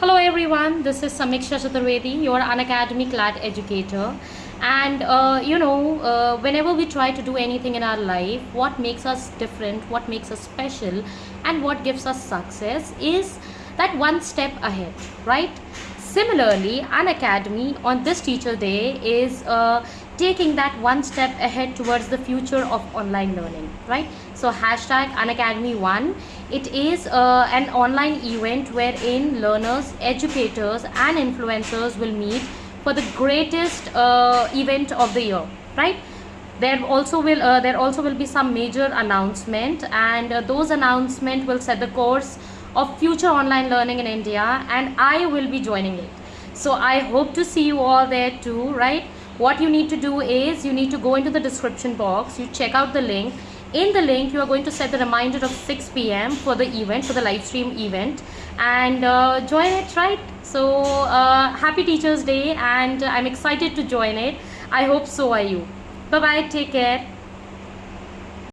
Hello everyone, this is Samiksha Chaturvedi, your Unacademy CLAT educator. And uh, you know, uh, whenever we try to do anything in our life, what makes us different, what makes us special, and what gives us success is that one step ahead, right? Similarly, Unacademy on this Teacher Day is uh, taking that one step ahead towards the future of online learning, right? So hashtag Unacademy1, it is uh, an online event wherein learners, educators and influencers will meet for the greatest uh, event of the year, right? there also will uh, there also will be some major announcement and uh, those announcement will set the course of future online learning in India and I will be joining it. So I hope to see you all there too, right? What you need to do is you need to go into the description box, you check out the link. In the link, you are going to set the reminder of 6 p.m. for the event, for the live stream event and uh, join it, right? So uh, happy Teachers Day and I'm excited to join it. I hope so are you. Bye-bye, take care.